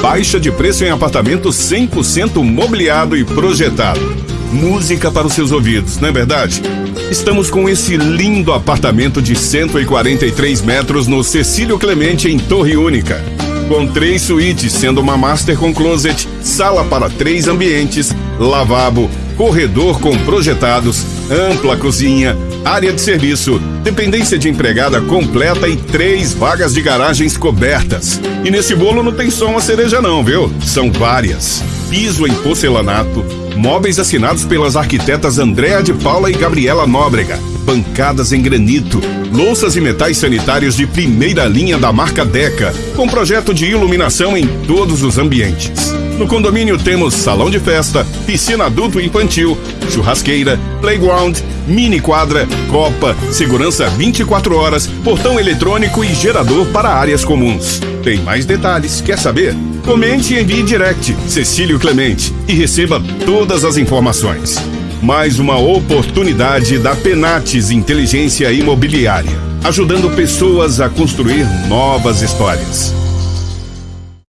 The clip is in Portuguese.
baixa de preço em apartamento 100% mobiliado e projetado. Música para os seus ouvidos, não é verdade? Estamos com esse lindo apartamento de 143 metros no Cecílio Clemente, em Torre Única. Com três suítes, sendo uma master com closet, sala para três ambientes, lavabo, corredor com projetados, ampla cozinha, área de serviço, dependência de empregada completa e três vagas de garagens cobertas. E nesse bolo não tem só uma cereja não, viu? São várias. Piso em porcelanato, móveis assinados pelas arquitetas Andréa de Paula e Gabriela Nóbrega, bancadas em granito, louças e metais sanitários de primeira linha da marca Deca, com projeto de iluminação em todos os ambientes. No condomínio temos salão de festa, piscina adulto e infantil, churrasqueira, playground, mini quadra, copa, segurança 24 horas, portão eletrônico e gerador para áreas comuns. Tem mais detalhes, quer saber? Comente e envie direct Cecílio Clemente e receba todas as informações. Mais uma oportunidade da Penates Inteligência Imobiliária, ajudando pessoas a construir novas histórias.